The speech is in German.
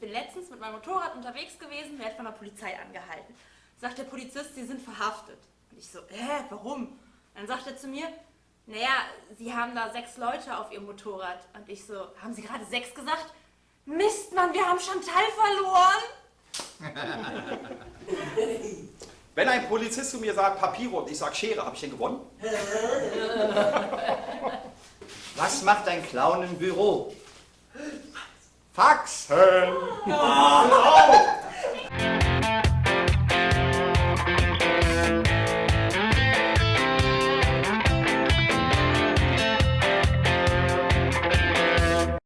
letztens mit meinem Motorrad unterwegs gewesen, werde von der Polizei angehalten. Sagt der Polizist, Sie sind verhaftet. Und ich so, hä, warum? Dann sagt er zu mir, naja, Sie haben da sechs Leute auf Ihrem Motorrad. Und ich so, haben Sie gerade sechs gesagt? Mist, Mann, wir haben Chantal verloren. Wenn ein Polizist zu mir sagt Papiere und ich sag Schere, habe ich den gewonnen? Was macht ein Clown im Büro? Faxen! Oh,